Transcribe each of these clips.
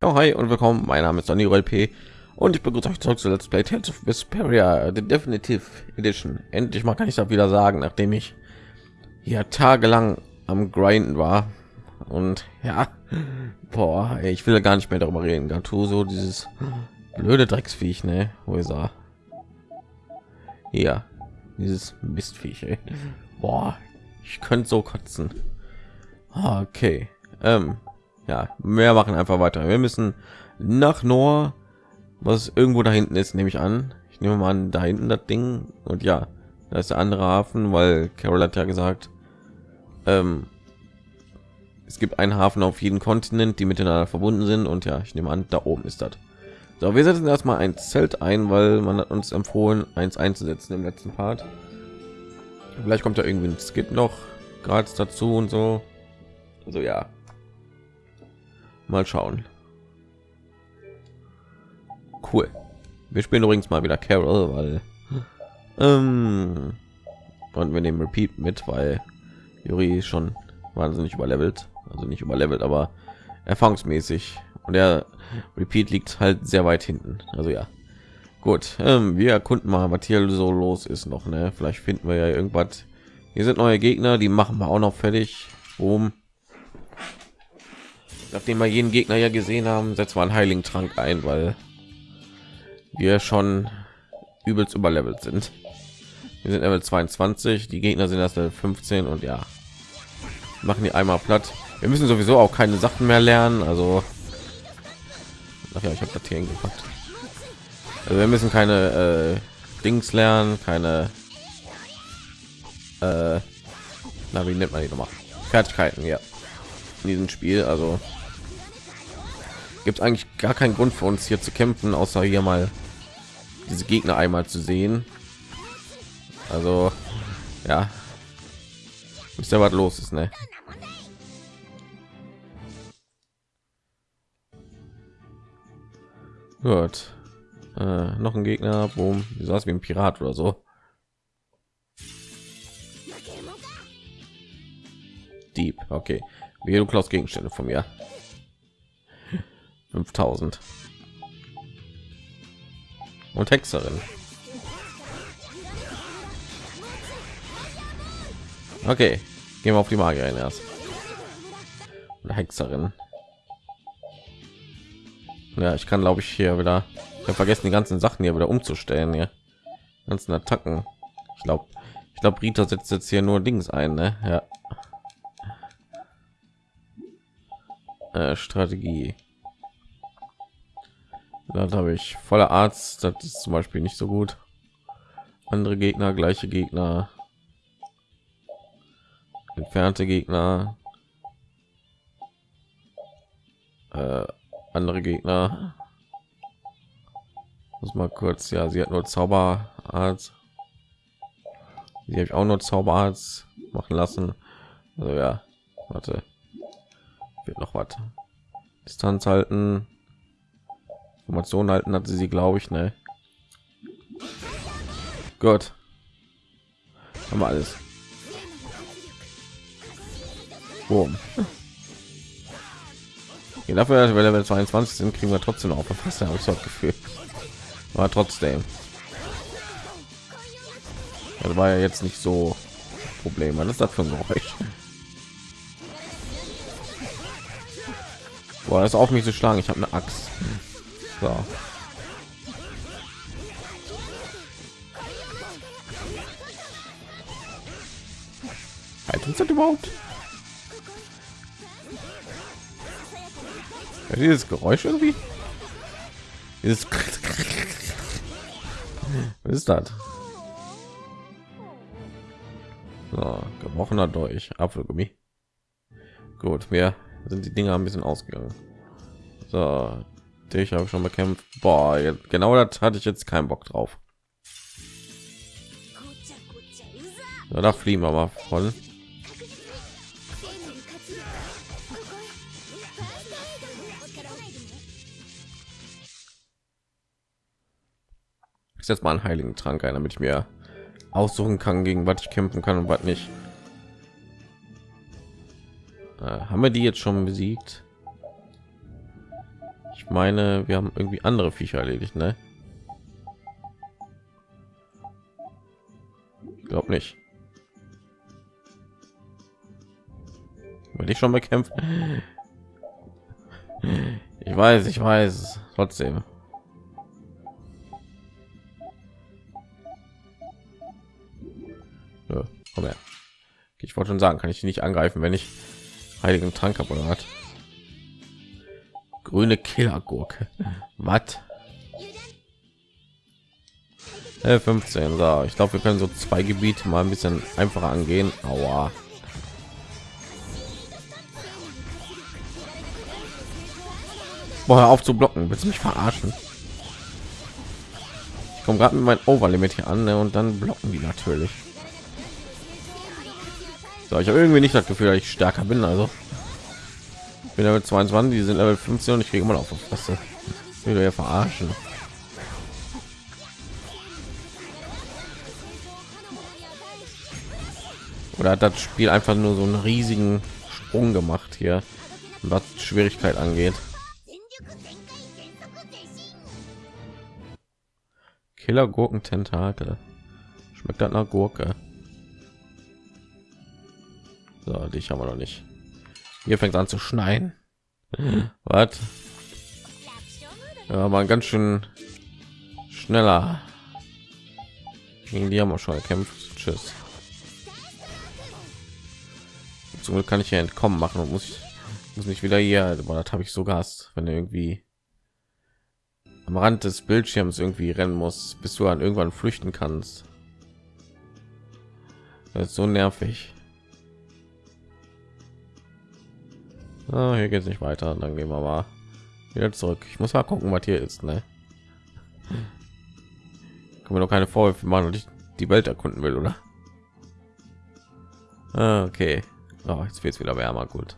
Oh, hi und willkommen. Mein Name ist Donny LP und ich begrüße euch zurück zu Let's Play Tales of Vesperia, the Definitive Edition. Endlich mal kann ich das wieder sagen, nachdem ich hier tagelang am Grinden war. Und ja, boah, ich will gar nicht mehr darüber reden. so dieses blöde Drecksviech, ne? Wo ist er? Hier, dieses Mistviech, ey. Boah, ich könnte so kotzen. Okay, ähm, ja mehr machen einfach weiter. Wir müssen nach Nor was irgendwo da hinten ist nehme ich an. Ich nehme mal an da hinten das ding. Und ja da ist der andere hafen weil carol hat ja gesagt ähm, es gibt einen hafen auf jeden kontinent die miteinander verbunden sind. Und ja ich nehme an da oben ist das. So wir setzen erstmal ein zelt ein weil man hat uns empfohlen eins einzusetzen im letzten part. Vielleicht kommt da irgendwie ein skip noch gerade dazu und so. Also ja Mal schauen. Cool. Wir spielen übrigens mal wieder Carol, weil ähm, und wir nehmen Repeat mit, weil Juri schon wahnsinnig überlevelt, also nicht überlevelt, aber erfahrungsmäßig und der Repeat liegt halt sehr weit hinten. Also ja, gut. Ähm, wir erkunden mal, was hier so los ist noch. Ne? Vielleicht finden wir ja irgendwas. Hier sind neue Gegner, die machen wir auch noch fertig. Boom nachdem wir jeden Gegner ja gesehen haben, setzt man heiligen Trank ein, weil wir schon übelst überlevelt sind. Wir sind Level 22, die Gegner sind erst Level 15 und ja, machen die einmal platt. Wir müssen sowieso auch keine Sachen mehr lernen, also Ach ja, ich habe das hier hingepackt. Also wir müssen keine äh, Dings lernen, keine äh, na, wie nennt man die nochmal? Fertigkeiten, ja. In diesem Spiel, also gibt eigentlich gar keinen Grund für uns hier zu kämpfen, außer hier mal diese Gegner einmal zu sehen. Also ja, ist ja was los ist, ne? Gut. Äh, noch ein Gegner, boom, wie saß wie ein Pirat oder so. Dieb, okay. Wie du klaust Gegenstände von mir. 5000 und Hexerin. Okay, gehen wir auf die Magierin erst. Eine Hexerin. Ja, ich kann glaube ich hier wieder ich vergessen die ganzen Sachen hier wieder umzustellen hier. Ganzen Attacken. Ich glaube, ich glaube Rita setzt jetzt hier nur Dings ein, ne? Ja. Äh, Strategie da habe ich voller arzt das ist zum beispiel nicht so gut. Andere gegner gleiche gegner. Entfernte gegner. Äh, andere gegner. Muss mal kurz ja sie hat nur zauberarzt. Sie habe ich auch nur zauberarzt machen lassen. Also ja warte. Wird noch was. Distanz halten Informationen halten hatte sie, glaube ich, ne? Gut. Haben wir alles. Boom. Ja, dafür, dass wir Level 22 sind, kriegen wir trotzdem auch fast habe ich so Gefühl. Aber trotzdem. Das war ja jetzt nicht so Problem. Was ist das für ein Geräusch? Boah, das auf mich zu schlagen. Ich habe eine Axt. Halt uns das überhaupt? Ja, dieses Geräusch irgendwie? Dieses Was ist das? So, gebrochener durch Apfelgummi. Gut, wir sind die Dinger ein bisschen ausgegangen. So, ich habe schon bekämpft. Boah, genau das hatte ich jetzt keinen Bock drauf. Ja, da fliegen wir mal voll. Ich setze mal einen heiligen Trank ein, damit ich mir aussuchen kann, gegen was ich kämpfen kann und was nicht. Äh, haben wir die jetzt schon besiegt? Meine wir haben irgendwie andere viecher erledigt ne? Ich glaube nicht. Will ich schon bekämpft ich weiß ich weiß trotzdem. Ich wollte schon sagen kann ich nicht angreifen wenn ich heiligen trank habe oder hat grüne killergurke. Was? 15 so. Ich glaube wir können so zwei gebiete mal ein bisschen einfacher angehen. Aua. Boah, auf zu blocken. Willst du mich verarschen? Ich komme gerade mit meinem overlimit hier an ne? und dann blocken die natürlich. So ich habe irgendwie nicht das gefühl dass ich stärker bin also bin level 22 die sind level 15 und ich kriege immer noch auf Fresse wieder ja verarschen oder hat das spiel einfach nur so einen riesigen sprung gemacht hier was schwierigkeit angeht Killer Gurken Tentakel. Schmeckt das nach Gurke? So, dich haben wir noch nicht. Hier fängt an zu schneien. Was? Ja, mal ganz schön schneller. Gegen die haben wir schon gekämpft. Tschüss. Zum Glück kann ich hier entkommen machen und muss ich muss nicht wieder hier. Aber das habe ich so Gas, wenn irgendwie am Rand des Bildschirms irgendwie rennen muss, bis du dann irgendwann flüchten kannst. Das ist so nervig. Ah, hier geht es nicht weiter. Dann gehen wir mal wieder zurück. Ich muss mal gucken, was hier ist. Ne? Können wir doch keine Vorwürfe machen und ich die Welt erkunden will, oder? Ah, okay. Oh, jetzt wird es wieder wärmer. Gut.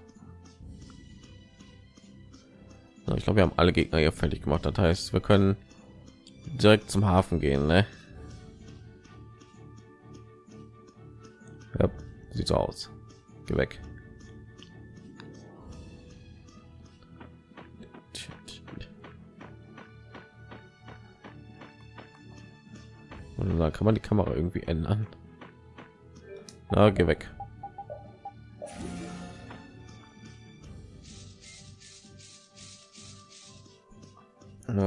Ich glaube, wir haben alle Gegner hier fertig gemacht. Das heißt, wir können direkt zum Hafen gehen. Ne? Ja, sieht so aus. Geh weg. Und dann kann man die Kamera irgendwie ändern. Na, geh weg.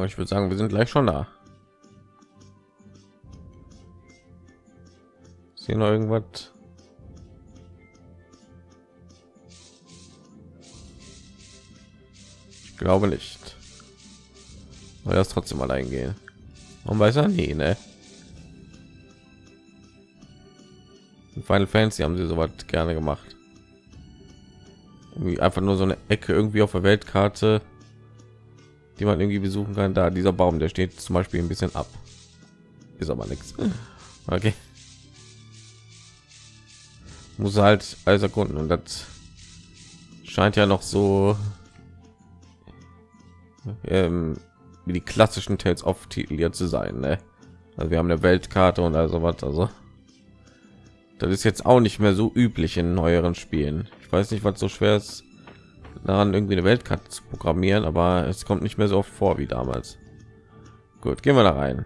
ich würde sagen wir sind gleich schon da hier noch irgendwas glaube nicht weil das trotzdem allein gehen man weiß ja nie ne In Final Fantasy haben sie so was gerne gemacht irgendwie einfach nur so eine Ecke irgendwie auf der Weltkarte die man irgendwie besuchen kann. Da dieser Baum, der steht zum Beispiel ein bisschen ab. Ist aber nichts. Okay. Muss halt alles erkunden und das scheint ja noch so ähm, wie die klassischen Tales of Titel hier zu sein. Ne? Also wir haben eine Weltkarte und also was. Also das ist jetzt auch nicht mehr so üblich in neueren Spielen. Ich weiß nicht, was so schwer ist daran irgendwie eine Weltkarte zu programmieren, aber es kommt nicht mehr so oft vor wie damals. Gut, gehen wir da rein.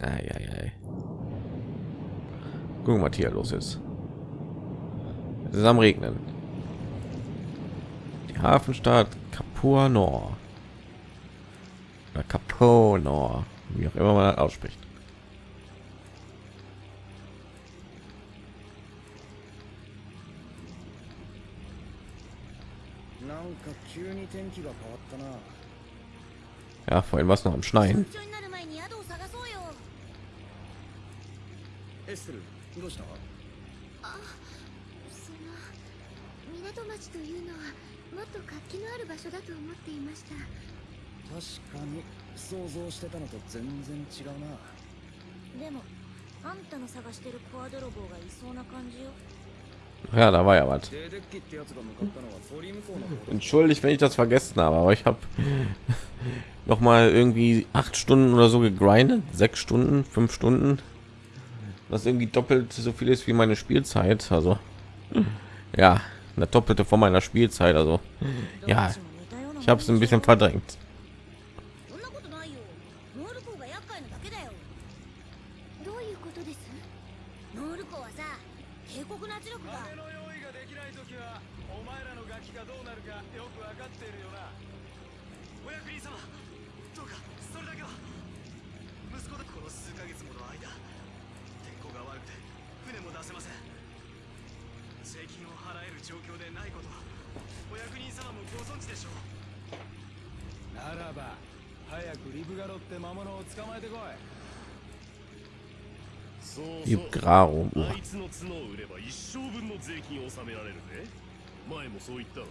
Ei, ei, ei. Gucken, was hier los ist. Es ist am Regnen. Die Hafenstadt Capua Nord. Oder wie auch immer man ausspricht. Ja, vorhin war es noch am Schneien. 港町というのはもっと活気のある場所だと思っていました確かに想像してたのと全然違うなでもあんたの探してるコア泥棒がいそうな感じよ Ja, da war ja was. Entschuldigt, wenn ich das vergessen habe, aber ich habe noch mal irgendwie acht Stunden oder so gegrindet, sechs Stunden, fünf Stunden, was irgendwie doppelt so viel ist wie meine Spielzeit. Also ja eine doppelte von meiner Spielzeit. Also ja, ich habe es ein bisschen verdrängt. 様もご存知でしょうならば早くリブガロって魔物を捕まえてこい。そうそう.あいつの角を売れば一生分の税金を納められるぜ。前もそう言ったろ。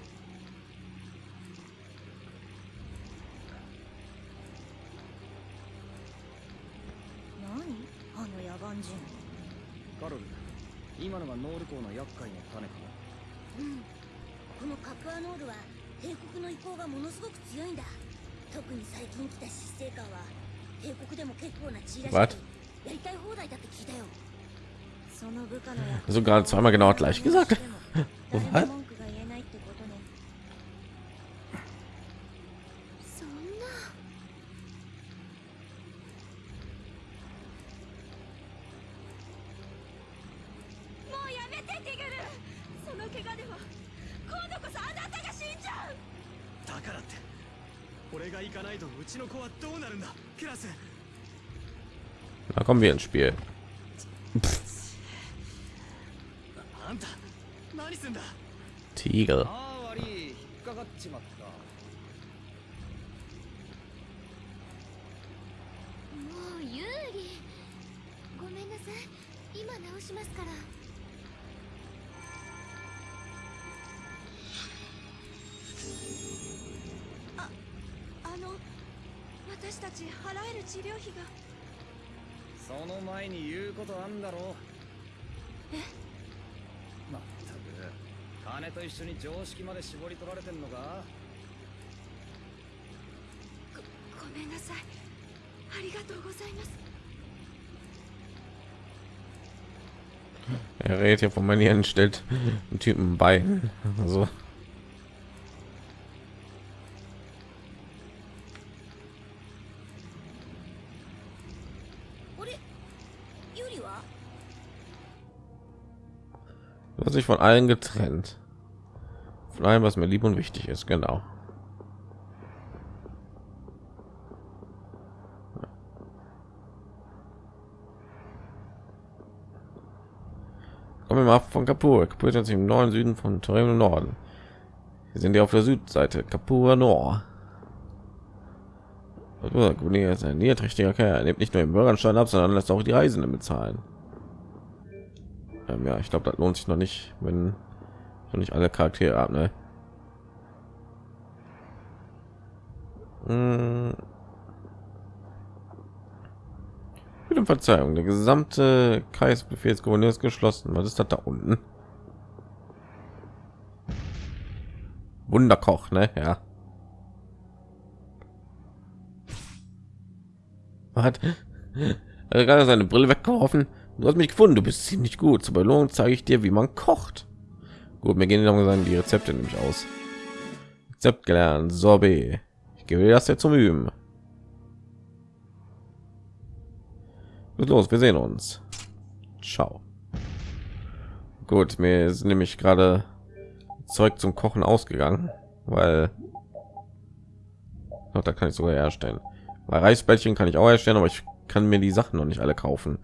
何？あの野蛮人。カロル今のがノール港の厄介な種かうん。このカプアノールは帝国の意向がものすごく強いんだ。特に最近来た執政官は帝国でも結構な地位らしやりたい放題だって聞いたよ。その部下の Also gerade zweimal genau gleich gesagt. 誰 Da kommen wir ins Spiel. あんた何すんだ Tiger. その前に言うことあんだろえ？まったく金と一緒に常識まで絞り取られてんのか？ごごめんなさい。ありがとうございます。Er redet hier von Manieren, stellt einen Typen bei. Also sich von allen getrennt. Von allem, was mir lieb und wichtig ist, genau. Kommen wir mal von Kapur. Kapur ist im neuen Süden von Torino Norden. Wir sind ja auf der Südseite. Kapur Nord. Guni ist ein niedriger Kerl. Er nimmt nicht nur den Bürgerstein ab, sondern lässt auch die Reisenden bezahlen. Ähm, ja, ich glaube, das lohnt sich noch nicht, wenn noch nicht alle Charaktere ab, ne? Hm. Bitte Verzeihung, der gesamte Kreis Befehlsgouverneur ist geschlossen. Was ist das da unten? Wunderkoch, ne? Ja. Hat er gerade seine Brille weggeworfen? Du hast mich gefunden, du bist ziemlich gut. Zur Belohnung zeige ich dir, wie man kocht. Gut, mir gehen langsam die Rezepte nämlich aus. Rezept gelernt, Sorbet. Ich gebe dir das jetzt zum Üben. Gut los, wir sehen uns. Ciao. Gut, mir ist nämlich gerade Zeug zum Kochen ausgegangen, weil Doch, da kann ich sogar herstellen. Bei Reisbällchen kann ich auch herstellen, aber ich kann mir die Sachen noch nicht alle kaufen.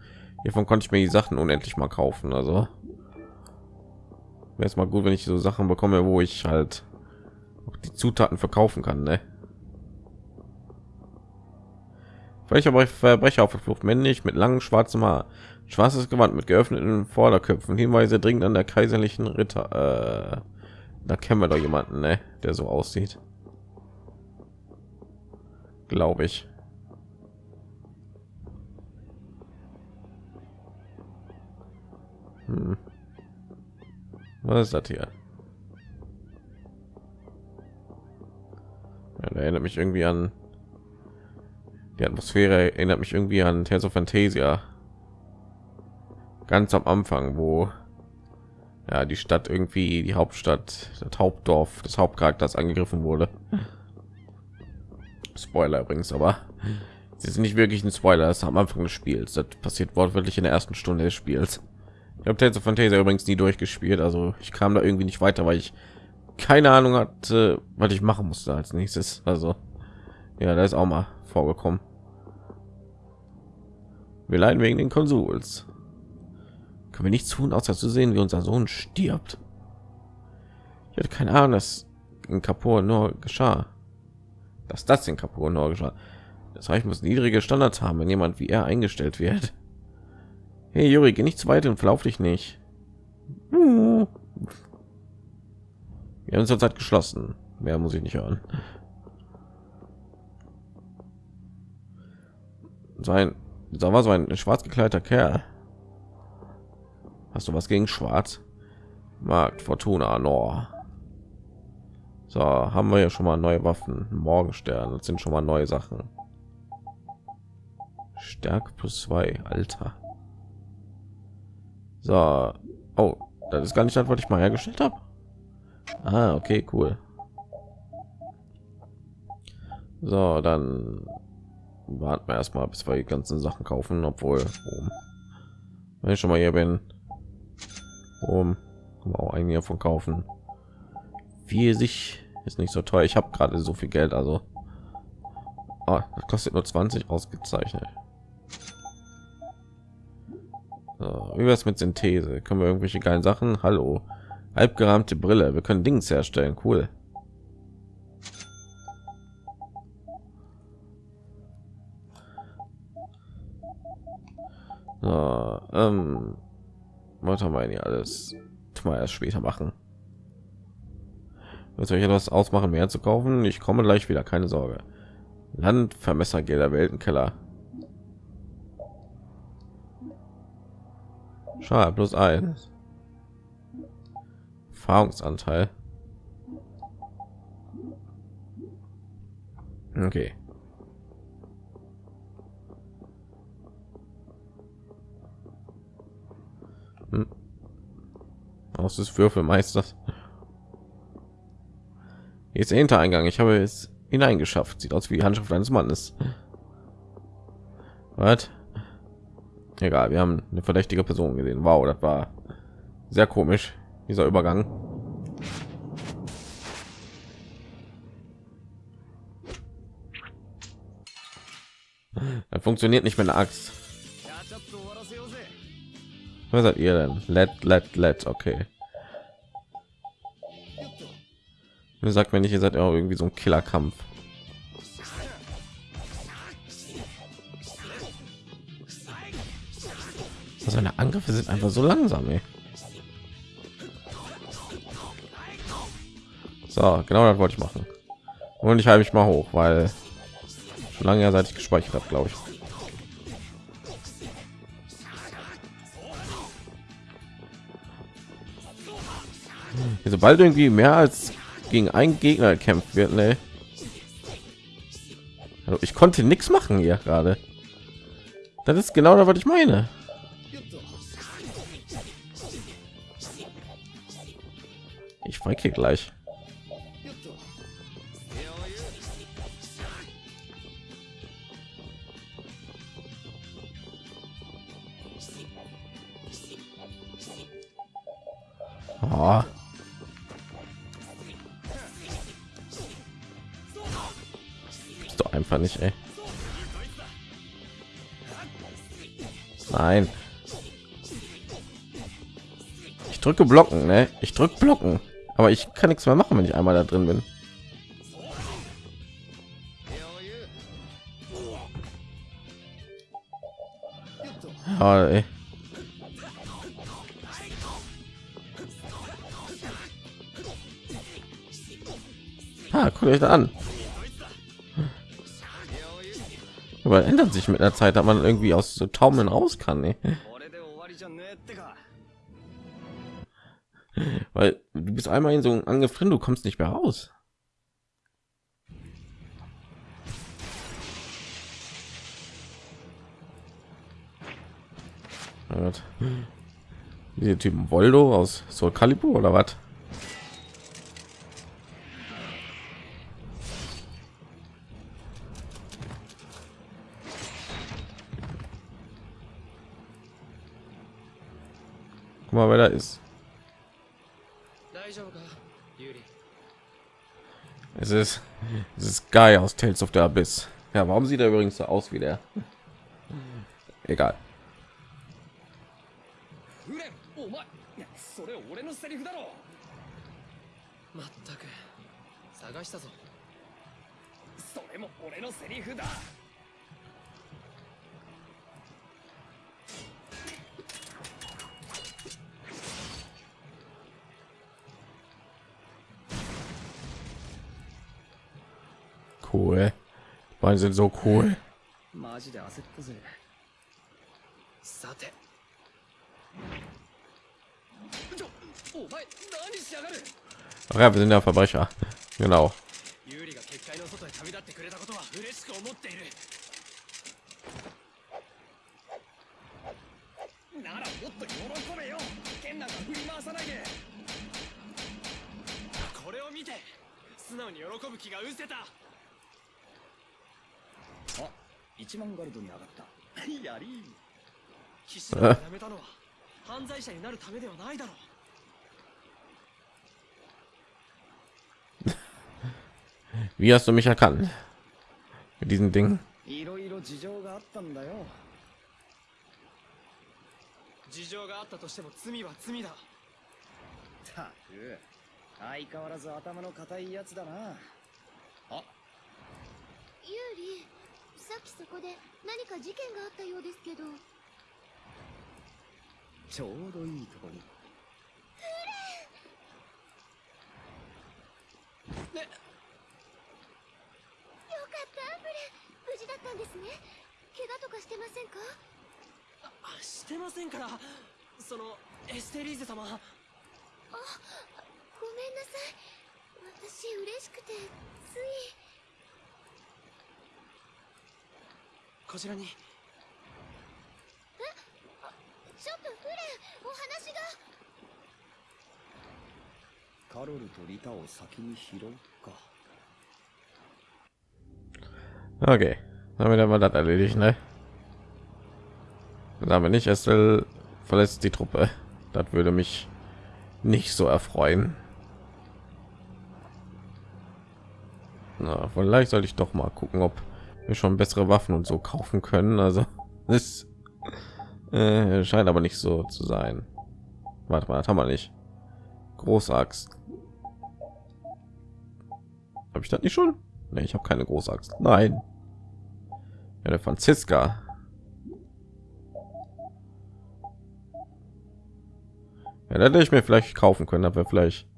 Hiervon konnte ich mir die Sachen unendlich mal kaufen. Also wäre es mal gut, wenn ich so Sachen bekomme, wo ich halt auch die Zutaten verkaufen kann. Ne? Aber Verbrecher auf der Flucht männlich mit langem schwarzem Haar, schwarzes Gewand mit geöffneten Vorderköpfen. Hinweise dringend an der kaiserlichen Ritter. Äh, da kennen wir doch jemanden, ne? der so aussieht. Glaube ich. Hm. Was ist das hier? Ja, der erinnert mich irgendwie an die Atmosphäre erinnert mich irgendwie an Tales of Fantasia. Ganz am Anfang, wo ja die Stadt irgendwie die Hauptstadt das Hauptdorf des Hauptcharakters angegriffen wurde. Spoiler übrigens, aber sie sind nicht wirklich ein Spoiler. Das ist am Anfang des Spiels. Das passiert wortwörtlich in der ersten Stunde des Spiels. Ich habe Tales of Fantasia übrigens nie durchgespielt, also ich kam da irgendwie nicht weiter, weil ich keine Ahnung hatte, was ich machen musste als nächstes. Also ja, da ist auch mal vorgekommen. Wir leiden wegen den Konsuls. Können wir nichts tun, außer zu sehen, wie unser Sohn stirbt. Ich hatte keine Ahnung, dass in Kapur nur geschah. Dass das in Kapur nur geschah. Das heißt, muss niedrige Standards haben, wenn jemand wie er eingestellt wird. Hey Juri, geh nicht zu weit und verlauf dich nicht. Wir haben zurzeit geschlossen. Mehr muss ich nicht hören. Sein, da war so ein schwarz gekleideter Kerl. Hast du was gegen Schwarz? Markt Fortuna Nor. So, haben wir ja schon mal neue Waffen. Morgenstern, das sind schon mal neue Sachen. Stärke plus zwei, Alter. So, oh, das ist gar nicht das, was ich mal hergestellt habe. Ah, okay, cool. So, dann warten wir erstmal, bis wir die ganzen Sachen kaufen, obwohl, um, wenn ich schon mal hier bin, um, auch einige von kaufen. Wie sich ist nicht so teuer. Ich habe gerade so viel Geld, also ah, das kostet nur 20 ausgezeichnet. So, wie es mit Synthese? Können wir irgendwelche geilen Sachen? Hallo, halbgerahmte Brille. Wir können Dings herstellen. Cool. So, ähm, was haben wir hier alles? Mal erst später machen. Soll ich etwas ausmachen, mehr zu kaufen? Ich komme gleich wieder, keine Sorge. Land, Vermessergelder, Weltenkeller. Schade, plus eins. Erfahrungsanteil. Okay. Hm. Aus des Würfelmeisters. Hier ist der Hintereingang. Ich habe es hineingeschafft. Sieht aus wie die Handschrift eines Mannes. Was? Egal, wir haben eine verdächtige Person gesehen. Wow, das war sehr komisch, dieser Übergang. Das funktioniert nicht mit einer Axt. Was seid ihr denn? Let, let, let. Okay. Sagt mir nicht, ihr seid ja irgendwie so ein Killerkampf. Seine Angriffe sind einfach so langsam. Ey. So, genau das wollte ich machen. Und ich halte mich mal hoch, weil schon lange seit ich gespeichert habe, glaube ich. Sobald irgendwie mehr als gegen einen Gegner kämpft wird, ne? Also ich konnte nichts machen hier gerade. Das ist genau das, was ich meine. Ich gleich. Oh. Ist doch einfach nicht, ey. Nein. Ich drücke blocken, ne? Ich drücke blocken. Aber ich kann nichts mehr machen, wenn ich einmal da drin bin. Ah, guckt euch da an. Aber ändert sich mit der Zeit, dass man irgendwie aus so Taumeln raus kann. Ey. Weil du bist einmal in so einem Angriff drin, du kommst nicht mehr raus. Diese Typen Voldo aus Soul Calibur oder was? Guck mal, wer da ist. Es ist, es ist Guy aus Tales of the Abyss. Ja, warum sieht er übrigens so aus wie der? Egal. だ「cool」「Beine sind so cool」マジで焦ったぜさてお前何しやがる Ach ja, wir sind ja Verbrecher. Genau. 1万ガルドに上がった。やり騎士団を辞めたのは犯罪者になるためではないだろう。Wie hast du mich erkannt? Mit diesen Dingen. いろいろ事情があったんだよ。事情があったとしても罪は罪だ。たく相変わらず頭の固いやつだな。あユーリさっきそこで何か事件があったようですけど。ちょうどいいとこに。ねよかったブレ。ン無事だったんですね。怪我とかしてませんか？あしてませんから。そのエステリーゼ様。ごめんなさい。私嬉しくてついこちらにちょっとフレンお話がカロルとリタを先に拾うか Okay. Damit haben wir das erledigt, ne? Aber nicht, Estelle verlässt die Truppe. Das würde mich nicht so erfreuen. Na, vielleicht sollte ich doch mal gucken, ob wir schon bessere Waffen und so kaufen können. Also es äh, scheint aber nicht so zu sein. Warte mal, das haben wir nicht. Großaxt. Habe ich das nicht schon? Nee, ich habe keine Großaxt. Nein. Ja, der Franziska. Ja, da hätte ich mir vielleicht kaufen können, aber vielleicht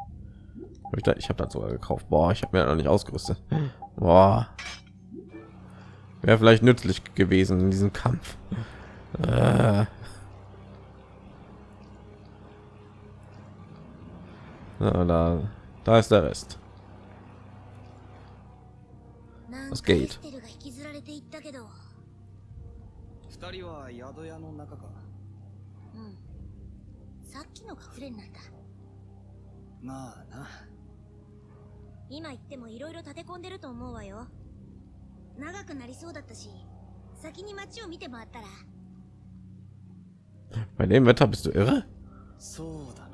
ich, ich habe das sogar gekauft. Boah, ich habe mir noch nicht ausgerüstet. Boah. Wäre vielleicht nützlich gewesen in diesem Kampf. Äh. Na, da, da ist der Rest. なんかスケイエステルが引きずられていったけど二人は宿屋の中かうんさっきのがフレンなんだまあな今言ってもいろいろ立て込んでると思うわよ 長くなりそうだったし先に街を見て回ったら Bei dem Wetter bist du irre? そうだな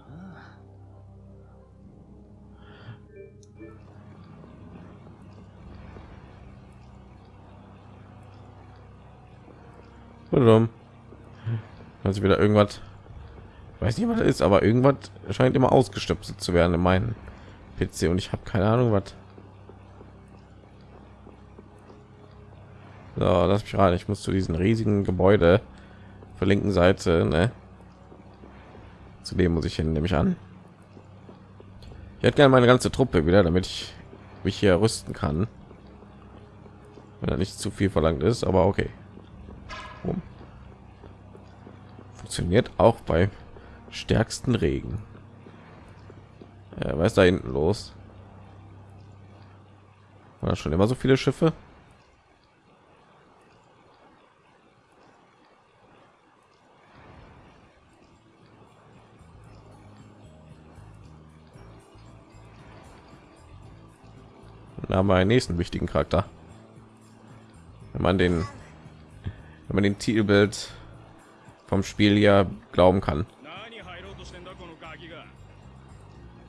Warum? Also wieder irgendwas. Ich weiß nicht, was das ist, aber irgendwas scheint immer ausgestöpselt zu werden in meinem PC und ich habe keine Ahnung, was. So, lass mich rein. Ich muss zu diesen riesigen Gebäude zur linken Seite. Ne? Zu dem muss ich hin, nehme ich an. Ich hätte gerne meine ganze Truppe wieder, damit ich mich hier rüsten kann. Wenn er nicht zu viel verlangt ist, aber okay. Funktioniert auch bei stärksten Regen. Äh, was da hinten los? War schon immer so viele Schiffe? haben wir einen nächsten wichtigen Charakter. Wenn man den, wenn man den Titelbild vom Spiel ja glauben kann. 何入ろうとしてんだこのガキが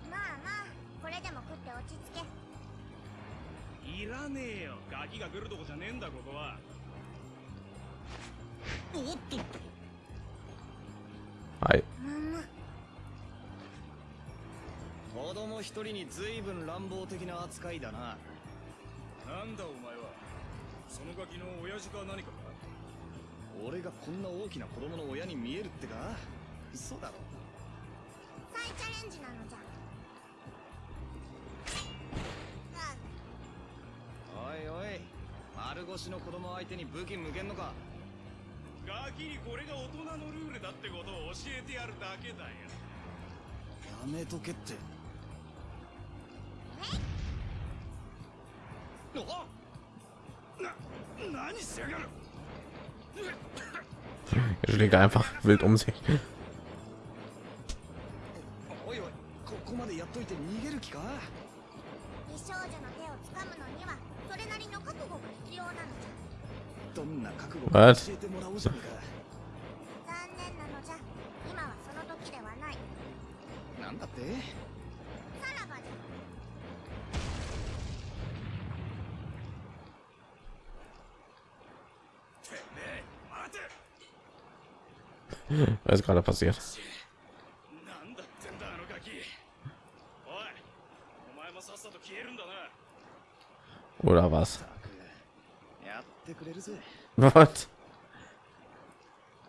まあまあこれでも食って落ち着けいらねえよガキが来るとこじゃねえんだここはおっと Hi. 子供一人に随分乱暴的な扱いだな なんだお前は。そのガキの親父か何かか？俺がこんな大きな子供の親に見えるってか？嘘だろ。再チャレンジなのじゃ。おいおい。丸腰の子供相手に武器向けんのか？ガキにこれが大人のルールだってことを教えてやるだけだよ。やめとけって Er schlägt einfach wild um sich. お だな Oder was? やってくれるぜ Was?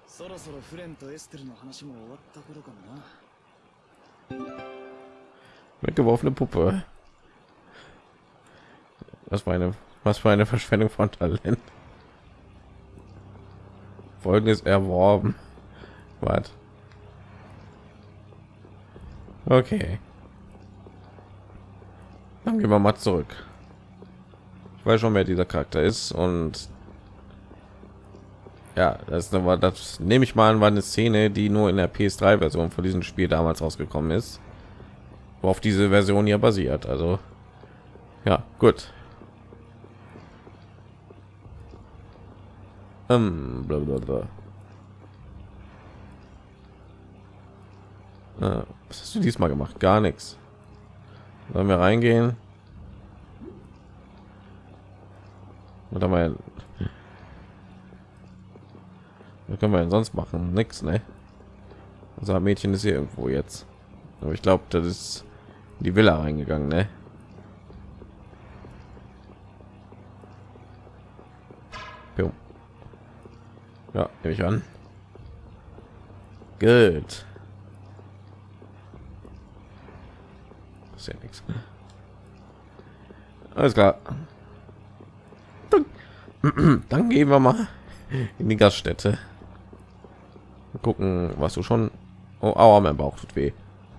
そろそろフレンとエステルの話も終わった頃かもな Weggeworfene Puppe. Was für eine, was für eine Verschwendung von Talent. Folgendes erworben. Was? Okay. Dann gehen wir mal zurück. Ich weiß schon, wer dieser Charakter ist und ja, das, war, das nehme ich mal an, war eine Szene, die nur in der PS3-Version von diesem Spiel damals rausgekommen ist worauf diese Version ja basiert. Also ja, gut. Ähm. Was hast du diesmal gemacht? Gar nichts. Sollen wir reingehen? Oder mal. Was können wir denn sonst machen? Nix, ne? Unser Mädchen ist hier irgendwo jetzt. Aber ich glaube, das ist die Villa reingegangen, ne? Ja, nehme ich an. Gut. Ist ja nichts. Alles klar. Dann, gehen wir mal in die Gaststätte. Gucken, was du schon. Oh, aua, mein Bauch tut weh.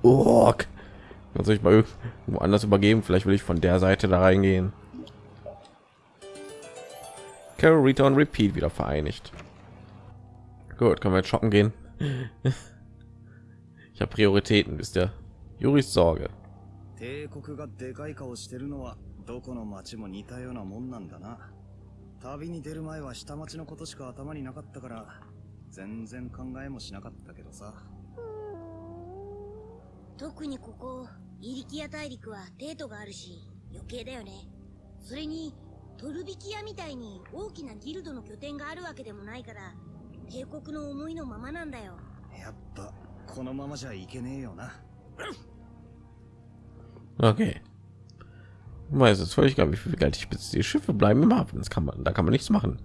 Oh, kann sich mal irgendwo anders übergeben. Vielleicht will ich von der Seite da reingehen. Carol, und Repeat wieder vereinigt. Gut, können wir jetzt shoppen gehen. Ich habe Prioritäten, wisst ihr. Juris Sorge. 帝国がでかい顔してるのはどこの町も似たようなもんなんだな。旅に出る前は下町のことしか頭になかったから全然考えもしなかったけどさ。特にここイリキア大陸は帝都があるし余計だよね。それにトルビキアみたいに大きなギルドの拠点があるわけでもないから帝国の思いのままなんだよ。やっぱこのままじゃいけねえよな Okay. Ist es völlig egal, wie viel Geld ich besitze. Die Schiffe bleiben im Hafen. Das kann man, da kann man nichts machen.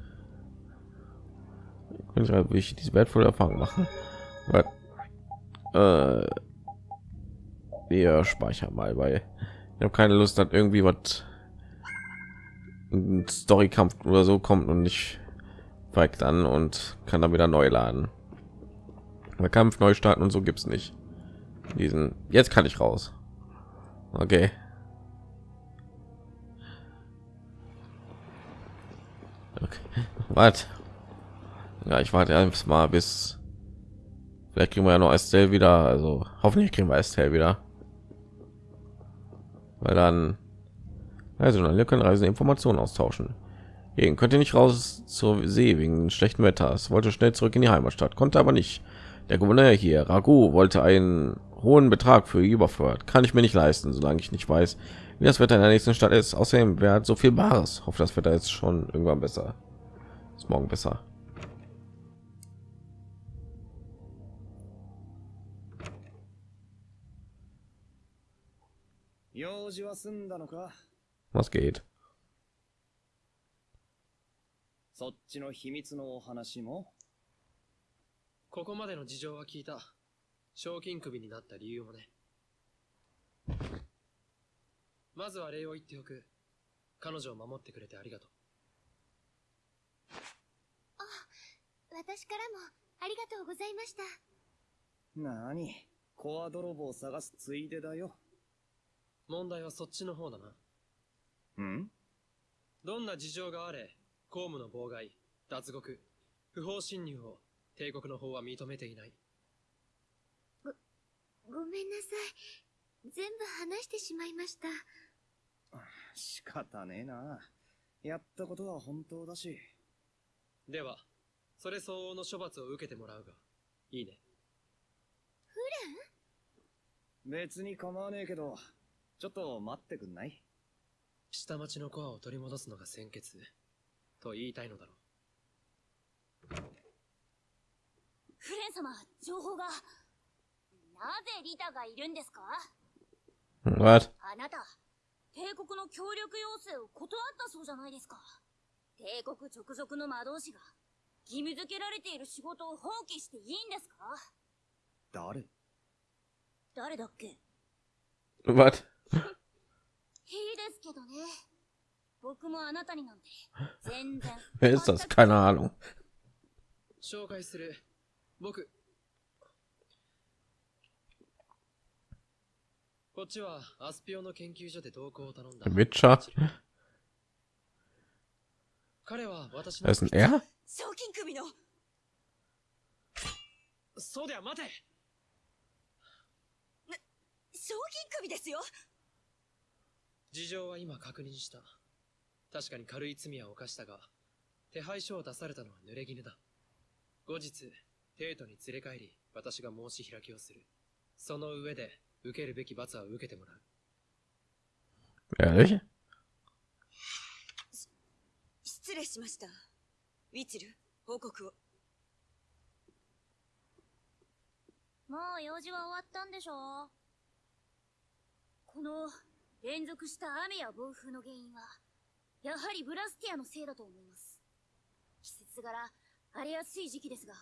Ich halt wirklich diese wertvolle Erfahrung machen. Weil, äh, wir speichern mal, weil ich habe keine Lust, dass irgendwie was Storykampf oder so kommt und nicht weigt an und kann dann wieder neu laden. Der Kampf neu starten und so gibt es nicht. Diesen jetzt kann ich raus. Okay. okay. Was? Ja, ich warte einfach mal bis vielleicht kriegen wir ja noch Estelle wieder. Also hoffentlich kriegen wir Estelle wieder, weil dann Also, dann können Reisen Informationen austauschen. Gehen könnt ihr nicht raus zur See wegen schlechtem Wetter. Es wollte schnell zurück in die Heimatstadt, konnte aber nicht. Der Gouverneur hier, Ragu, wollte einen hohen Betrag für überfordert. Kann ich mir nicht leisten, solange ich nicht weiß, wie das Wetter in der nächsten Stadt ist. Außerdem, wer hat so viel Bares? Hoffe, das Wetter ist schon irgendwann besser. Ist morgen besser. 用事は済んだのか Was geht? そっちの秘密のお話もここまでの事情は聞いた。 賞金首になった理由もね。まずは礼を言っておく。彼女を守ってくれてありがとう。私からもありがとうございました。なに？コア泥棒を探すついでだよ問題はそっちの方だな。ん？どんな事情があれ、公務の妨害、脱獄、不法侵入を帝国の方は認めていない。ごめんなさい。全部話してしまいました。仕方ねえなやったことは本当だしでは、それ相応の処罰を受けてもらうが、いいね。別に構わねえけどちょっと待ってくんない？下町のコアを取り戻すのが先決、と言いたいのだろフレン様、情報が。なぜリタがいるんですか？Was? あなた、帝国の協力要請を断ったそうじゃないですか。帝国直属の魔導士が、義務付けられている仕事を放棄していいんですか？誰？誰だっけ？いい Was? ですけどね。僕もあなたになんて、全然。Wer ist das? Keine。紹介する。僕。こっちはアスピオの研究所で同行を頼んだ。Witcher? 彼は私の Das ist ein R? 賞金組のそうでは待て賞金組ですよ事情は今確認した。確かに軽い罪は犯したが、手配書を出されたのは濡れ衣だ。後日、帝都に連れ帰り、私が申し開きをする。その上で、受けるべき罰は受けてもらう。Ehrlich? 失礼しました。ウィチル、報告を。もう用事は終わったんでしょこの連続した雨や暴風の原因は、やはりブラスティアのせいだと思います。季節柄、荒れやすい時期ですが、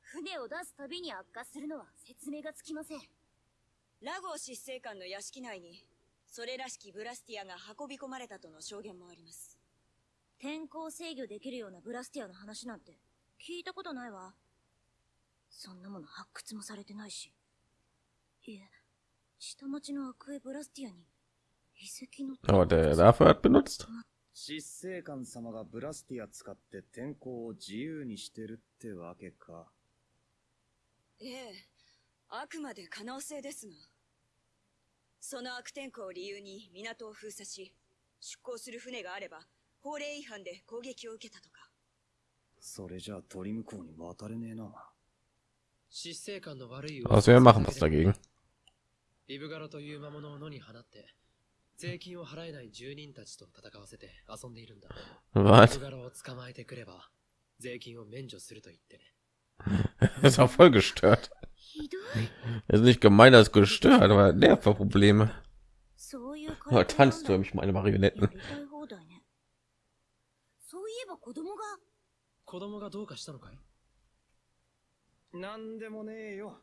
船を出すたびに悪化するのは説明がつきません。ラゴー執政官の屋敷内にそれらしきブラスティアが運び込まれたとの証言もあります天候制御できるようなブラスティアの話なんて聞いたことないわ。そんなもの発掘もされてないし。いえ、下町のアクエブラスティアに遺跡の Aber der dafür hat benutzt. 執政官様がブラスティア使って天候を自由にしてるってわけかええあくまで可能性ですがその悪天候を理由に港を封鎖し出港する船があれば法令違反で攻撃を受けたとかそれじゃあ鳥向こうに渡れねえな執政官の悪い Was wir machen was dagegen? リブガロという魔物を野に放って、税金を払えない住人たちと戦わせて遊んでいるんだ。リ Was? ブガロを捕まえてくれば、税金を免除すると言ってね。Das auch voll gestört. ひどい。 Das ist nicht gemein, das ist gestört, aber Nervenprobleme. そういう Oh, tanzt du mich meine や Marionetten. りたい放題ね。そういえば子供が、子供がどうかしたのかいなんでもねえよ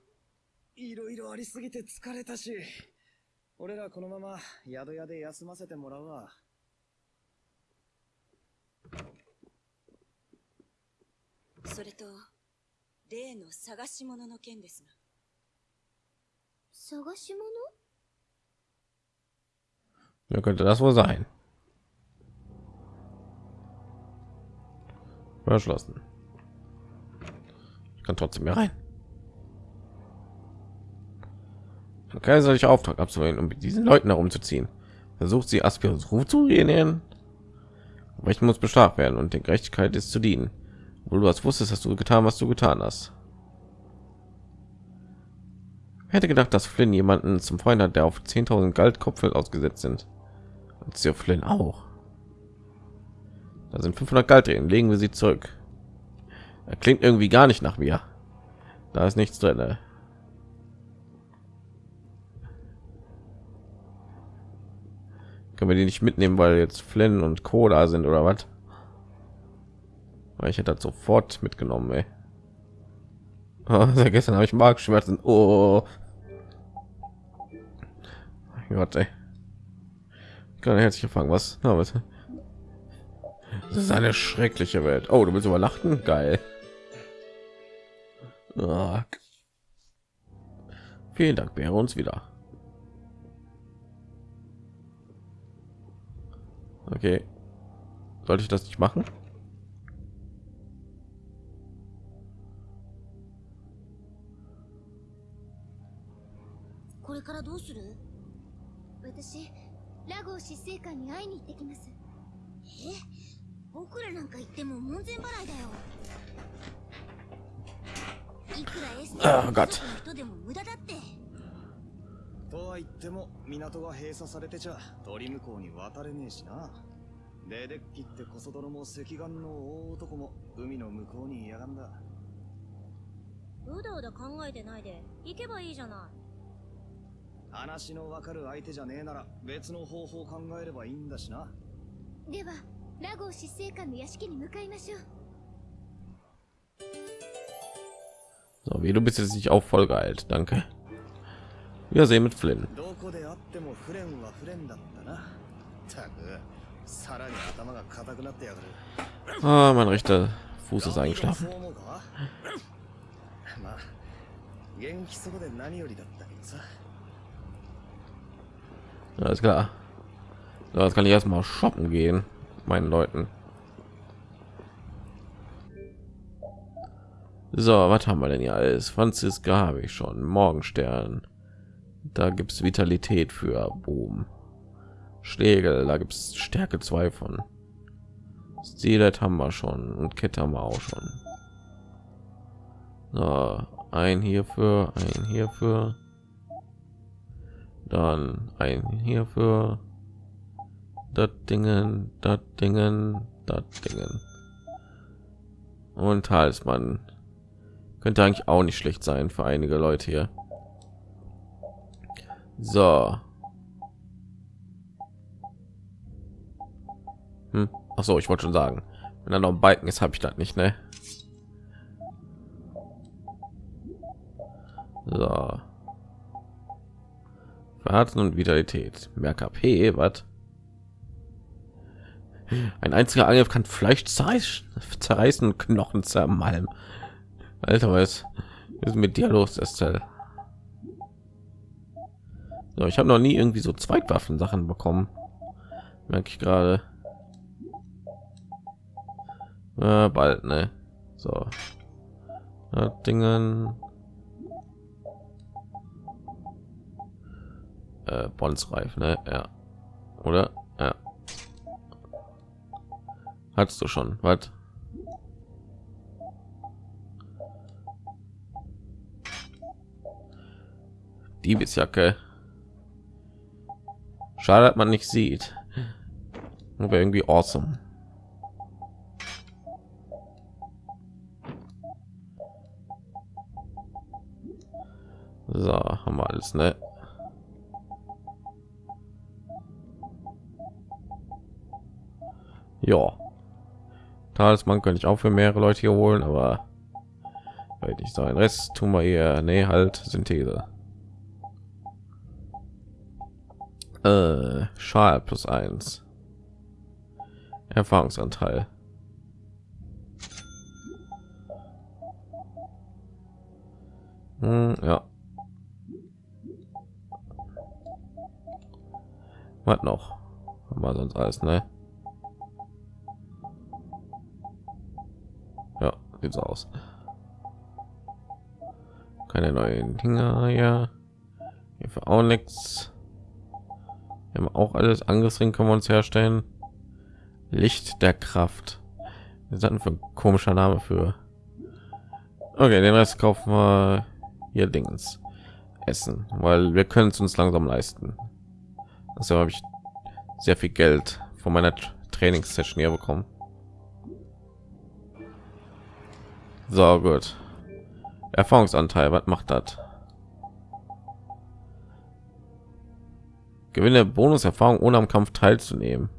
いろいろありすぎて疲れたし俺らこのまま宿屋で休ませてもらうわそれと例の探し物の件ですが Wer ja, könnte das wohl sein? Verschlossen. Ich kann trotzdem hier rein. Okay, Auftrag absolvieren, um mit diesen Leuten herumzuziehen? Versucht sie Aspirus Ruf zu generieren? Aber ich muss bestraft werden und der Gerechtigkeit ist zu dienen. Obwohl du das wusstest, hast du getan, was du getan hast hätte gedacht, dass Flynn jemanden zum Freund hat, der auf 10.000 Goldkopfel ausgesetzt sind. Und Sir Flynn auch. Da sind 500 Gold drin. Legen wir sie zurück. Er klingt irgendwie gar nicht nach mir. Da ist nichts drin. Ne? Können wir die nicht mitnehmen, weil jetzt Flynn und Co. da sind oder was? Weil ich hätte das sofort mitgenommen, ey. Oh, gestern habe ich Magenschmerzen. Oh. Gott, ey. Ich kann herzlich gefangen. Was? Na, was? Das ist eine schreckliche Welt. Oh, du willst übernachten? Geil. Oh. Vielen Dank, wäre uns wieder. Okay. Sollte ich das nicht machen? からどうする？私ラゴー執政官に会いに行ってきます。え？僕らなんか行っても門前払いだよ。いくらエステあーの人でも無駄だって。とは言っても港が閉鎖されてちゃ鳥向こうに渡れねえしな。レデッキってこそ泥も赤眼の大男も海の向こうにいやがんだ。うだうだ考えてないで。行けばいいじゃない話のわかる相手じゃねえなら別の方法を考えればいいんだしなではラゴー執政官の屋敷に向かいましょう So, wie du bist jetzt nicht auch voll geeilt. Danke. Wir sehen mit Flynn. どこであってもフレンはフレンだったなたくさらに頭が硬くなってやがる Ah, mein rechter Fuß ist eingeschlafen. そう思うかまあ元気そうで何よりだったけどさ Alles klar. So, jetzt kann ich erstmal shoppen gehen, meinen Leuten. So, was haben wir denn hier alles? Franziska habe ich schon. Morgenstern. Da gibt es Vitalität für Boom. Schlägel, da gibt es Stärke 2 von. Stilet haben wir schon und Kette haben wir auch schon. So, ein hierfür, ein hierfür. Dann ein hierfür. Das Dingen, das Dingen, das Dingen. Und Talisman. Könnte eigentlich auch nicht schlecht sein für einige Leute hier. So. Hm. Ach so, ich wollte schon sagen, wenn da noch ein Balken ist, habe ich das nicht, ne? So. Verharzen und Vitalität. Mehr KP, was? Ein einziger Angriff kann Fleisch zerreißen, Knochen zermalmen. Alter, was ist mit dir los, Estelle? So, ich habe noch nie irgendwie so Zweitwaffen Sachen bekommen. Merke ich gerade. Ja, bald, ne? So. Dingen. Äh, Bondsreif, ne? Ja. Oder? Ja. Hattest du schon? Was? Diebesjacke. Schade, dass man nicht sieht. Aber irgendwie awesome. So, haben wir alles, ne? Ja. Talisman könnte ich auch für mehrere Leute hier holen, aber weil ich sein Rest tun wir hier, nee, halt Synthese. Äh, Schal plus eins. Erfahrungsanteil. Hm, ja. Was noch? Wir sonst alles, ne? Sieht so aus. Keine neuen Dinger, ja. Hier für auch nichts. Wir haben auch alles Angriffsring können wir uns herstellen. Licht der Kraft. Was ist für ein komischer Name für? Okay, den Rest kaufen wir hier Dings essen, weil wir können es uns langsam leisten. Also habe ich sehr viel Geld von meiner Trainingssession hier bekommen. So gut. Erfahrungsanteil, was macht das? Gewinne Bonuserfahrung ohne am Kampf teilzunehmen.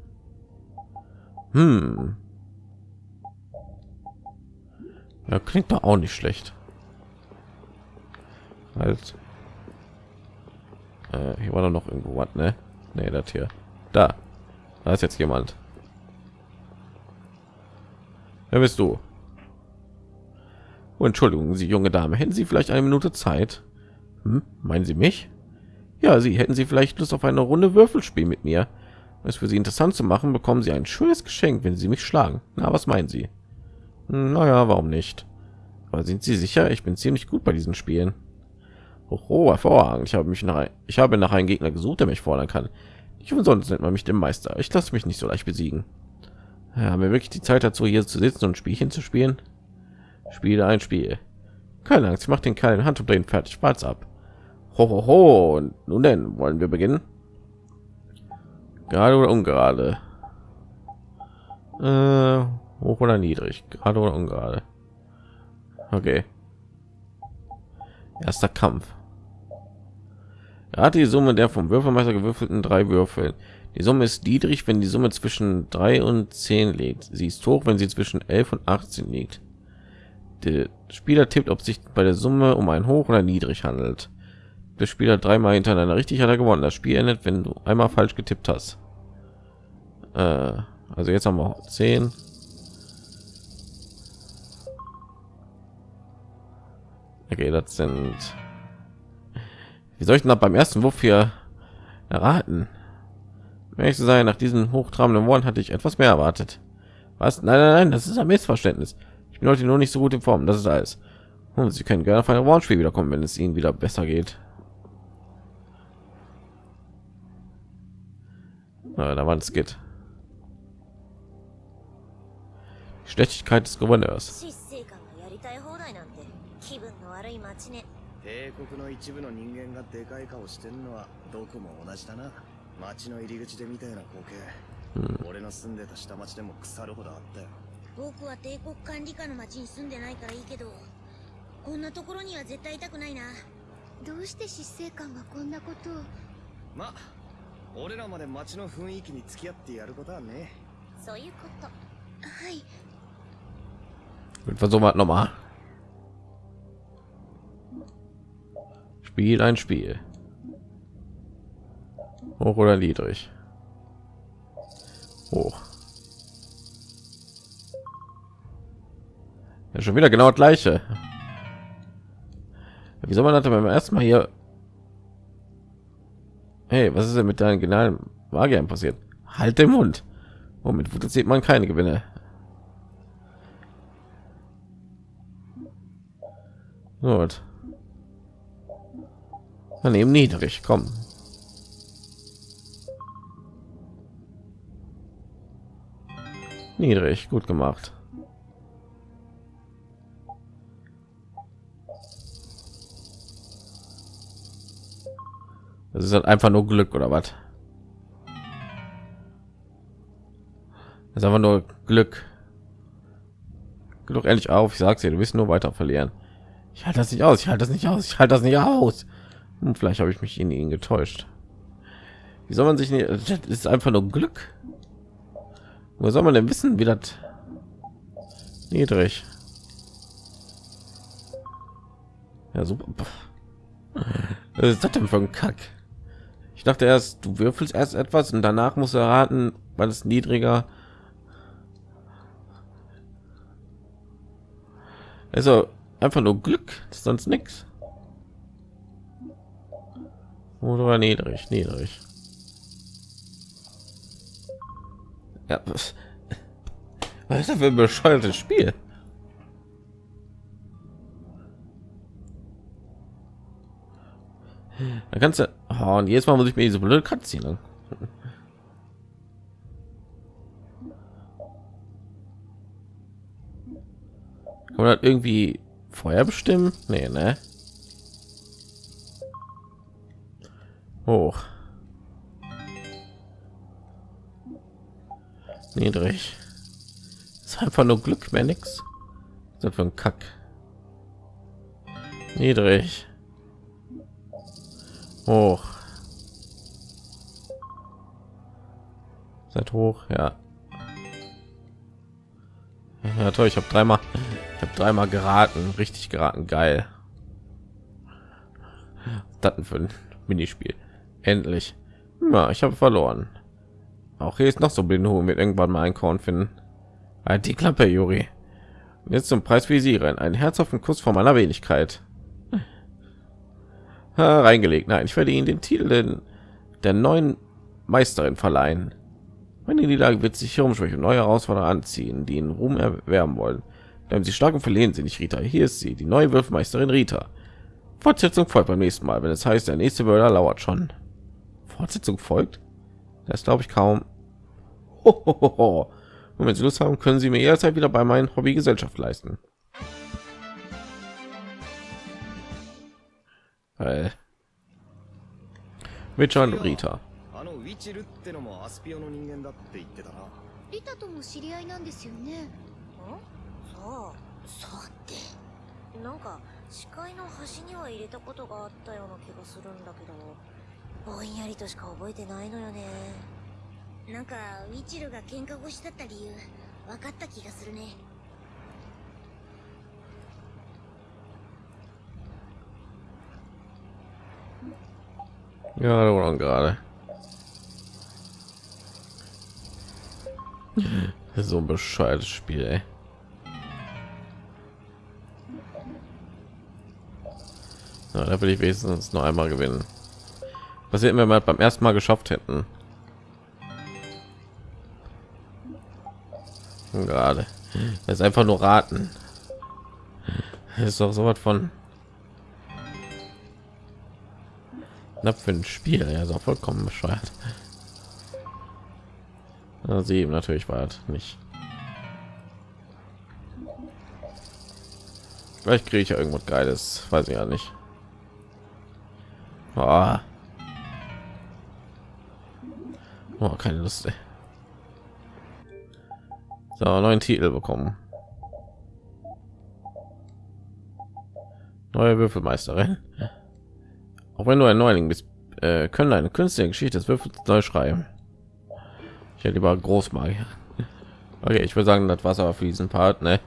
Hm. Ja, klingt doch auch nicht schlecht. Halt. Äh, hier war doch noch irgendwo was, ne? Ne, das hier. Da. Da ist jetzt jemand. Wer bist du? Entschuldigung, Sie junge Dame, hätten Sie vielleicht eine Minute Zeit? Hm? Meinen Sie mich? Ja, Sie hätten Sie vielleicht Lust auf eine Runde Würfelspiel mit mir. Es für Sie interessant zu machen, bekommen Sie ein schönes Geschenk, wenn Sie mich schlagen. Na, was meinen Sie? Hm, naja, warum nicht? Aber sind Sie sicher? Ich bin ziemlich gut bei diesen Spielen. Oh, hervorragend. Ich habe mich nach, ich habe nach einem Gegner gesucht, der mich fordern kann. Ich umsonst nennt man mich den Meister. Ich lasse mich nicht so leicht besiegen. Ja, haben wir wirklich die Zeit dazu, hier zu sitzen und Spielchen zu spielen? Spiele ein Spiel. Keine Angst, ich mache den Kerl in Hand und den fertig Spaß ab. Ho, ho, ho. Und nun denn, wollen wir beginnen? Gerade oder ungerade? Äh, hoch oder niedrig? Gerade oder ungerade? Okay. Erster Kampf. Er hat die Summe der vom Würfelmeister gewürfelten drei Würfel. Die Summe ist niedrig, wenn die Summe zwischen 3 und 10 liegt. Sie ist hoch, wenn sie zwischen 11 und 18 liegt. Der Spieler tippt, ob sich bei der Summe um ein hoch oder niedrig handelt. Der Spieler dreimal hintereinander richtig hat er gewonnen. Das Spiel endet, wenn du einmal falsch getippt hast. Äh, also jetzt haben wir 10. Okay, das sind. Wie soll ich denn beim ersten Wurf hier erraten? Wenn ich zu sein, nach diesen hochtrabenden Worten hatte ich etwas mehr erwartet. Was? Nein, nein, nein, das ist ein Missverständnis. Ich bin heute nur nicht so gut in Form. Das ist alles. Und Sie können gerne auf ein Rollenspiel wiederkommen, wenn es Ihnen wieder besser geht. Na, da war es geht. Schlechtigkeit des Gouverneurs. 執政官がやりたい放題なんて気分の悪い街ね帝国の一部の人間がでかい顔してんのはどこも同じだな町の入り口で見たような光景、俺の住んでた下町でも腐るほどあったよ 僕は帝国管理下の町に住んでないからいいけどこんなところには絶対いたくないなどうして執政官がこんなことを？ま俺らまで町の雰囲気に付き合ってやることはねそういうことはい versuchen wir noch mal. Spiel ein Spiel. Hoch oder niedrig? Hoch. Ja, schon wieder genau das gleiche. Wie soll man denn beim ersten Mal hier? Hey, was ist denn mit deinen genialen Magiern passiert? Halt den Mund. Womit sieht man keine Gewinne. Gut. Dann eben niedrig, komm. Niedrig, gut gemacht. Das ist halt einfach nur Glück oder was? Das ist einfach nur Glück. Glück ehrlich auf, ich sag's dir, du wirst nur weiter verlieren. Ich halte das nicht aus, ich halte das nicht aus, ich halte das nicht aus. Hm, vielleicht habe ich mich in ihn getäuscht. Wie soll man sich nicht, das ist einfach nur Glück. Wo soll man denn wissen, wie das niedrig? Ja, super. Was ist das denn für ein Kack? Ich dachte erst, du würfelst erst etwas und danach musst du erraten, weil es niedriger. Also einfach nur Glück, sonst nichts. Oder niedrig, niedrig. Ja, was, was ist das für ein bescheuertes Spiel? Da kannst du oh, und jetzt mal muss ich mir diese blöde Katze ziehen. Oder irgendwie Feuer bestimmen? Nee, ne? Hoch. Niedrig. Ist einfach nur Glück, mehr nix. Das für ein Kack. Niedrig. Hoch. Seid hoch, ja. Ja toll, ich habe dreimal, ich habe dreimal geraten, richtig geraten, geil. Das für ein Minispiel. Endlich. Ja, ich habe verloren. Auch hier ist noch so Blindenhuhn wird irgendwann mal ein Korn finden. Halt die Klappe, Juri. Jetzt zum Preis visieren. Ein herzhaften Kuss von meiner Wenigkeit. Reingelegt. Nein, ich werde Ihnen den Titel den, der neuen Meisterin verleihen. Meine Niederlage wird sich hier umschwächen neue Herausforderer anziehen, die in Ruhm erwerben wollen. Bleiben Sie stark und verlehnen Sie nicht, Rita. Hier ist sie, die neue Würfelmeisterin Rita. Fortsetzung folgt beim nächsten Mal, wenn es heißt, der nächste Mörder lauert schon. Fortsetzung folgt? Das glaube ich kaum. Hohoho. Und wenn Sie Lust haben, können Sie mir jederzeit wieder bei meinem Hobby Gesellschaft leisten. Weil Witcher und Rita? あのウィチルってのもアスピオの人間だって言ってたな。リタとも知り合いなんですよね。さあさて。なんか視界の端には入れたことがあったような気がするんだけど。ぼんやりとしか覚えてないのよね。なんかウィチルが喧嘩腰だった理由分かった気がするね Ja, oder gerade. So ein bescheuertes Spiel, ey. Ja, da will ich wenigstens noch einmal gewinnen. Was hätten wir mal beim ersten Mal geschafft hätten? Gerade. Das ist einfach nur raten. Das ist doch so was von knapp für ein Spiel. Ja, so vollkommen bescheuert. Ja, sieben natürlich war nicht. Vielleicht kriege ich ja irgendwas Geiles, weiß ich ja nicht. Oh. Oh, keine Lust. Ey. So, neuen Titel bekommen. Neue Würfelmeisterin. Auch wenn du ein Neuling bist, äh, können eine künstliche Geschichte des Würfels neu schreiben. Ich hätte lieber Großmagier. Okay, ich würde sagen, das war's aber für diesen Part, ne?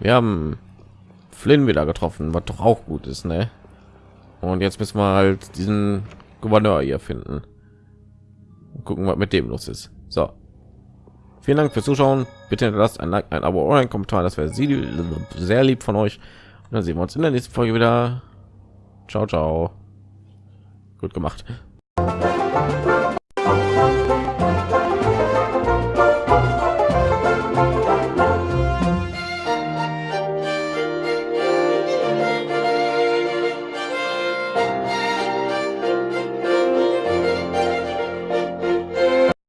Wir haben Flynn wieder getroffen, was doch auch gut ist, ne? Und jetzt müssen wir halt diesen Gouverneur hier finden. Und gucken, was mit dem los ist. So. Vielen Dank fürs Zuschauen. Bitte lasst ein Like, ein Abo oder ein Kommentar. Das wäre sehr lieb von euch. Und dann sehen wir uns in der nächsten Folge wieder. Ciao, ciao. Gut gemacht.